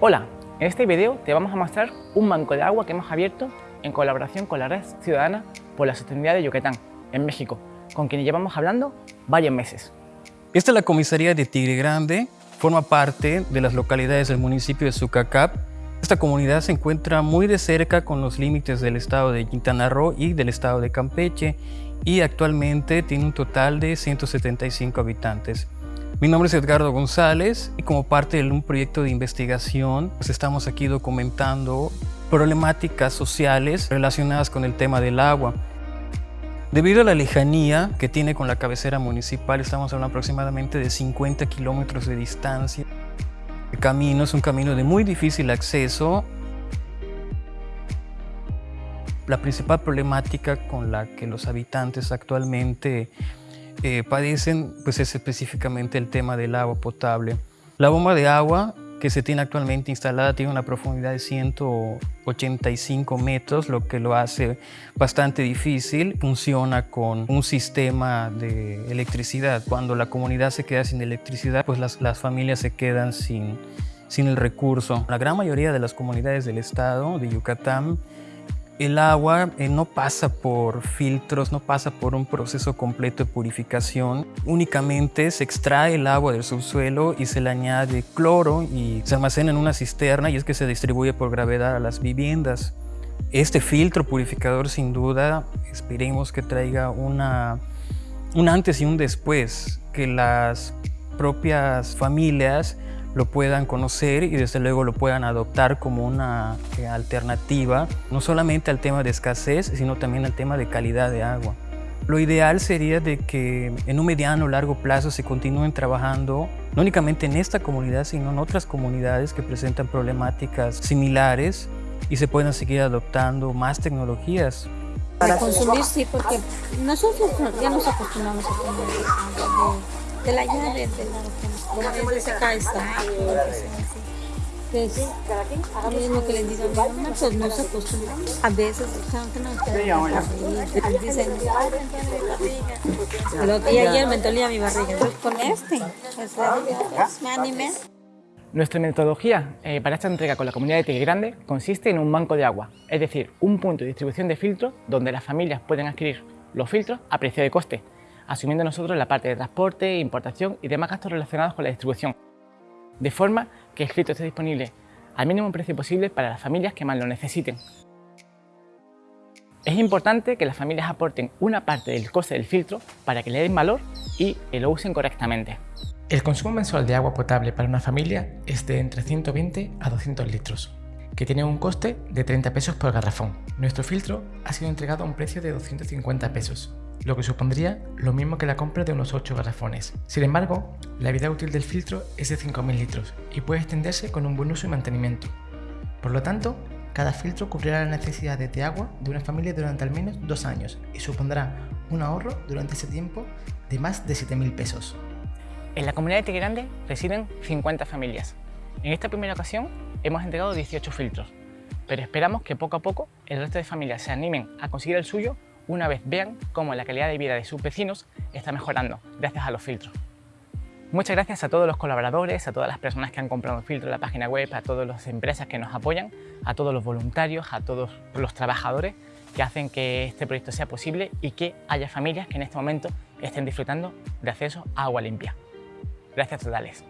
Hola, en este video te vamos a mostrar un banco de agua que hemos abierto en colaboración con la Red Ciudadana por la Sostenibilidad de Yucatán, en México, con quien llevamos hablando varios meses. Esta es la comisaría de Tigre Grande, forma parte de las localidades del municipio de Sucacap. Esta comunidad se encuentra muy de cerca con los límites del estado de Quintana Roo y del estado de Campeche y actualmente tiene un total de 175 habitantes. Mi nombre es Edgardo González y como parte de un proyecto de investigación pues estamos aquí documentando problemáticas sociales relacionadas con el tema del agua. Debido a la lejanía que tiene con la cabecera municipal, estamos hablando aproximadamente de 50 kilómetros de distancia. El camino es un camino de muy difícil acceso. La principal problemática con la que los habitantes actualmente eh, padecen pues es específicamente el tema del agua potable. La bomba de agua que se tiene actualmente instalada tiene una profundidad de 185 metros, lo que lo hace bastante difícil. Funciona con un sistema de electricidad. Cuando la comunidad se queda sin electricidad, pues las, las familias se quedan sin, sin el recurso. La gran mayoría de las comunidades del estado de Yucatán el agua eh, no pasa por filtros, no pasa por un proceso completo de purificación. Únicamente se extrae el agua del subsuelo y se le añade cloro y se almacena en una cisterna y es que se distribuye por gravedad a las viviendas. Este filtro purificador sin duda esperemos que traiga una, un antes y un después, que las propias familias lo puedan conocer y desde luego lo puedan adoptar como una eh, alternativa, no solamente al tema de escasez, sino también al tema de calidad de agua. Lo ideal sería de que en un mediano o largo plazo se continúen trabajando no únicamente en esta comunidad, sino en otras comunidades que presentan problemáticas similares y se puedan seguir adoptando más tecnologías. Para consumir sí, porque nosotros ya nos acostumbramos a de, la llave, de la de ese pues, es lo que les digo a mi mamá, pues no se acostumbran. A veces que no dicen, y ayer me dolía mi barriga. Pues con este, pues me animé. Nuestra metodología eh, para esta entrega con la comunidad de Tigre Grande consiste en un banco de agua, es decir, un punto de distribución de filtros donde las familias pueden adquirir los filtros a precio de coste, asumiendo nosotros la parte de transporte, importación y demás gastos relacionados con la distribución, de forma que el filtro esté disponible al mínimo precio posible para las familias que más lo necesiten. Es importante que las familias aporten una parte del coste del filtro para que le den valor y lo usen correctamente. El consumo mensual de agua potable para una familia es de entre 120 a 200 litros, que tiene un coste de 30 pesos por garrafón. Nuestro filtro ha sido entregado a un precio de 250 pesos, lo que supondría lo mismo que la compra de unos 8 garrafones. Sin embargo, la vida útil del filtro es de 5.000 litros y puede extenderse con un buen uso y mantenimiento. Por lo tanto, cada filtro cubrirá las necesidades de agua de una familia durante al menos dos años y supondrá un ahorro durante ese tiempo de más de 7.000 pesos. En la comunidad de Tigre residen 50 familias. En esta primera ocasión hemos entregado 18 filtros, pero esperamos que poco a poco el resto de familias se animen a conseguir el suyo una vez vean cómo la calidad de vida de sus vecinos está mejorando gracias a los filtros. Muchas gracias a todos los colaboradores, a todas las personas que han comprado filtros en la página web, a todas las empresas que nos apoyan, a todos los voluntarios, a todos los trabajadores que hacen que este proyecto sea posible y que haya familias que en este momento estén disfrutando de acceso a agua limpia. Gracias totales.